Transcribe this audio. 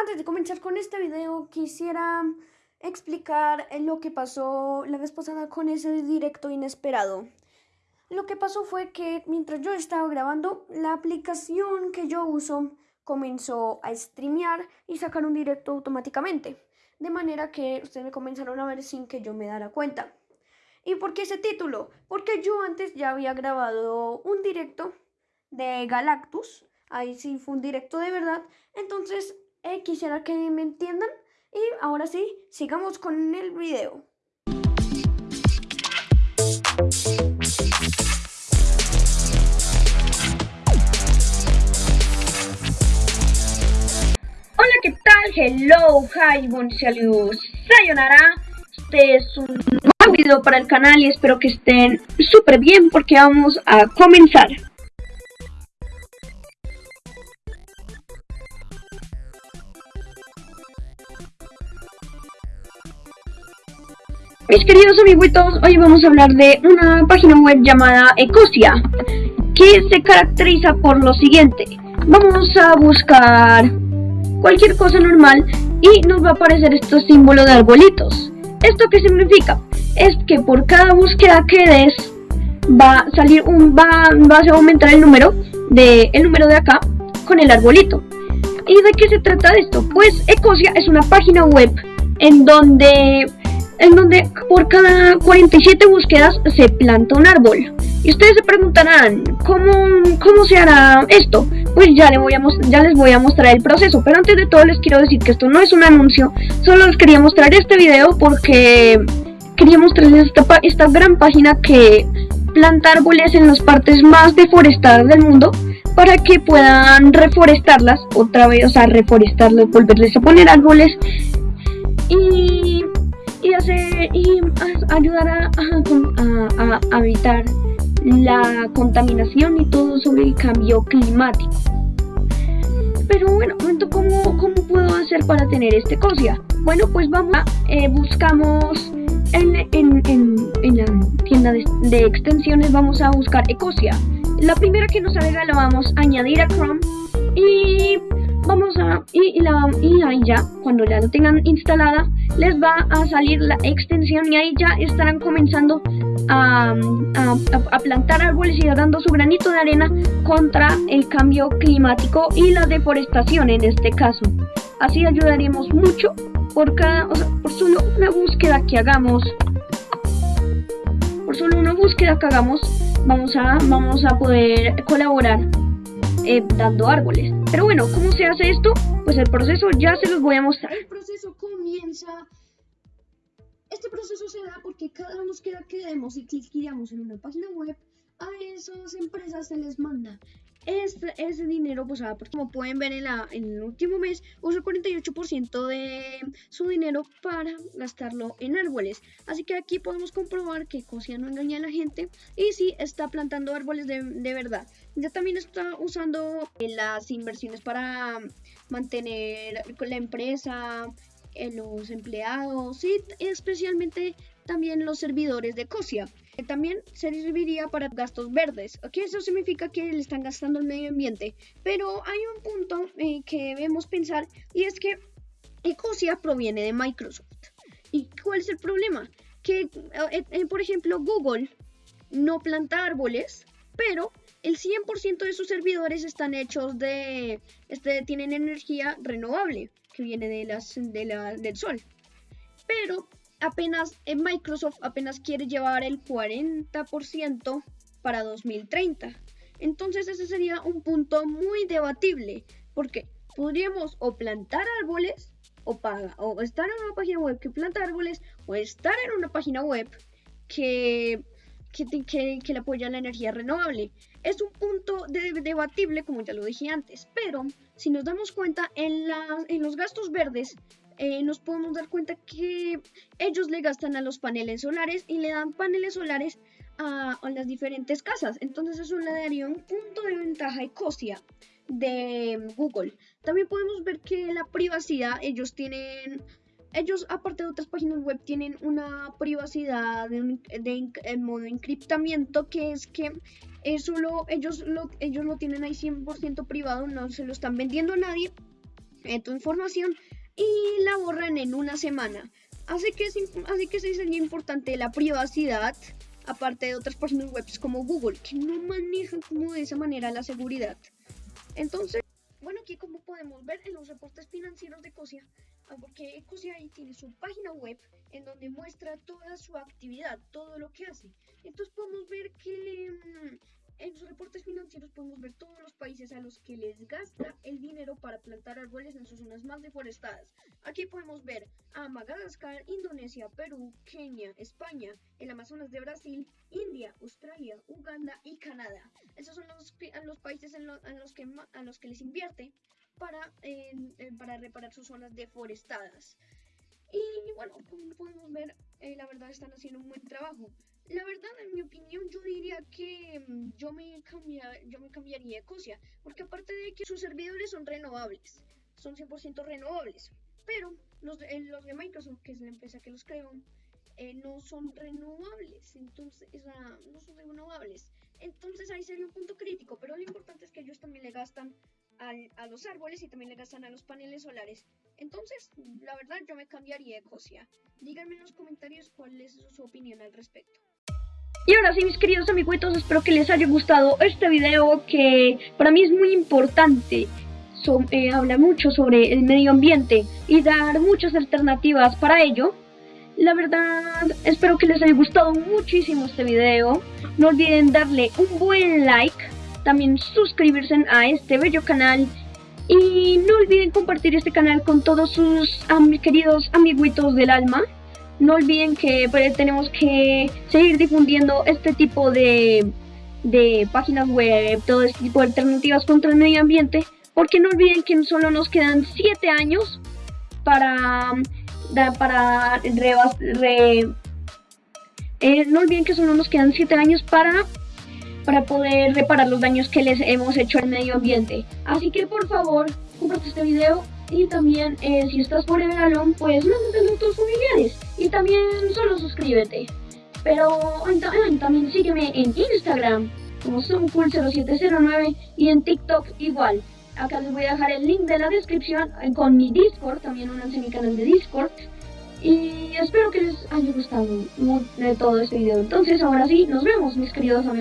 Antes de comenzar con este video, quisiera explicar lo que pasó la vez pasada con ese directo inesperado. Lo que pasó fue que mientras yo estaba grabando, la aplicación que yo uso comenzó a streamear y sacar un directo automáticamente. De manera que ustedes me comenzaron a ver sin que yo me dara cuenta. ¿Y por qué ese título? Porque yo antes ya había grabado un directo de Galactus. Ahí sí fue un directo de verdad. Entonces eh, quisiera que me entiendan. Y ahora sí, sigamos con el video. Hola, ¿qué tal? Hello, hi, bon salut, sayonara. Este es un nuevo video para el canal y espero que estén súper bien porque vamos a comenzar. Mis queridos amiguitos, hoy vamos a hablar de una página web llamada Ecosia, que se caracteriza por lo siguiente. Vamos a buscar cualquier cosa normal y nos va a aparecer estos símbolos de arbolitos. ¿Esto qué significa? Es que por cada búsqueda que des va a salir un va, va a aumentar el número de el número de acá con el arbolito. ¿Y de qué se trata esto? Pues Ecosia es una página web en donde en donde por cada 47 búsquedas se planta un árbol. Y ustedes se preguntarán, ¿cómo, cómo se hará esto? Pues ya, les voy a mostrar el proceso, pero antes de todo les quiero decir que esto no es un anuncio, solo les quería mostrar este video porque quería mostrarles esta, esta gran página que planta árboles en las partes más deforestadas del mundo para que puedan reforestarlas otra vez, o sea, reforestarlas, volverles a poner árboles y y, hacer, y ayudar a, evitar la contaminación y todo sobre el cambio climático. Pero bueno, ¿cómo, ¿cómo puedo hacer para tener este COSIA? Bueno, pues vamos a, eh, buscamos en, en, en, la tienda de, de, extensiones, vamos a buscar Ecosia. La primera que nos salga la vamos a añadir a Chrome y vamos a y, ahí ya cuando ya lo tengan instalada les va a salir la extensión y ahí ya estarán comenzando a, a, plantar árboles y dando su granito de arena contra el cambio climático y la deforestación en este caso. Así ayudaremos mucho por cada o sea, por solo una búsqueda que hagamos. Por solo una búsqueda que hagamos vamos a vamos a poder colaborar eh, dando árboles. Pero bueno, ¿cómo se hace esto? Pues el proceso ya se los voy a mostrar. El proceso comienza... Este proceso se da porque cada búsqueda que demos y cliqueamos en una página web, a esas empresas se les manda este, ese dinero, pues ah, como pueden ver en, el último mes, usa el 48% de su dinero para gastarlo en árboles. Así que aquí podemos comprobar que Cosia no engaña a la gente y sí está plantando árboles de, de verdad. Ya también está usando las inversiones para mantener la empresa, eh, los empleados y especialmente también los servidores de Cosia. También serviría para gastos verdes. Aquí eso significa que le están gastando el medio ambiente. Pero hay un punto eh, que debemos pensar y es que Ecosia proviene de Microsoft. ¿Y cuál es el problema? Que, eh, eh, por ejemplo, Google no planta árboles, pero el 100% de sus servidores están hechos de, este, tienen energía renovable, que viene de las, de la, del sol. Pero apenas en Microsoft apenas quiere llevar el 40% para 2030. Entonces ese sería un punto muy debatible, porque podríamos o plantar árboles o, paga, o estar en una página web que planta árboles o estar en una página web que, que, que, le apoya la energía renovable. Es un punto debatible, como ya lo dije antes, pero si nos damos cuenta, en, la, en los gastos verdes eh, nos podemos dar cuenta que ellos le gastan a los paneles solares y le dan paneles solares a, las diferentes casas. Entonces eso le daría un punto de ventaja ecosia de Google. También podemos ver que la privacidad, ellos tienen, ellos aparte de otras páginas web, tienen una privacidad de, en modo encriptamiento que es que solo ellos lo, ellos lo tienen ahí 100% privado, no se lo están vendiendo a nadie eh, tu información y la borran en una semana. Así que, es, así que se sería importante la privacidad, aparte de otras páginas web como Google, que no manejan como de esa manera la seguridad. Entonces, bueno, aquí como podemos ver en los reportes financieros de Ecosia, ah, porque Ecosia ahí tiene su página web en donde muestra toda su actividad, todo lo que hace. Entonces podemos ver que mm, en sus reportes financieros podemos ver todos los países a los que les gasta el dinero para plantar árboles en sus zonas más deforestadas. Aquí podemos ver a Madagascar, Indonesia, Perú, Kenia, España, el Amazonas de Brasil, India, Australia, Uganda y Canadá. Esos son los, los países en, los que, a los que les invierte para, para reparar sus zonas deforestadas. Y bueno, como podemos ver, eh, la verdad están haciendo un buen trabajo. La verdad, en mi opinión, yo diría que mm, yo me, yo me cambiaría a Ecosia, porque aparte de que sus servidores son renovables, son 100% renovables, pero los de, los de Microsoft, que es la empresa que los creó, eh, no son renovables, entonces, no son renovables. Entonces ahí sería un punto crítico, pero lo importante es que ellos también le gastan a los árboles y también le gastan a los paneles solares. Entonces, la verdad, yo me cambiaría a Ecosia. Díganme en los comentarios cuál es su opinión al respecto. Y ahora sí, mis queridos amiguitos, espero que les haya gustado este video que para mí es muy importante. Eh, habla mucho sobre el medio ambiente y dar muchas alternativas para ello. La verdad, espero que les haya gustado muchísimo este video. No olviden darle un buen like, también suscribirse a este bello canal y no olviden compartir este canal con todos sus queridos amiguitos del alma no olviden que pues, tenemos que seguir difundiendo este tipo de, de páginas web, todo este tipo de alternativas contra el medio ambiente, porque no olviden que solo nos quedan 7 años para, para eh, no olviden que solo nos quedan 7 años para para poder reparar los daños que les hemos hecho al medio ambiente. Así que por favor, comparte este video y también eh, si estás por el balón, pues mándate a tus familiares. Y también solo suscríbete. Pero también sígueme en Instagram como SumCool0709 y en TikTok igual. Acá les voy a dejar el link de la descripción eh, con mi Discord, también únanse a mi canal de Discord. Y espero que les haya gustado de todo este video. Entonces ahora sí, nos vemos mis queridos amigos.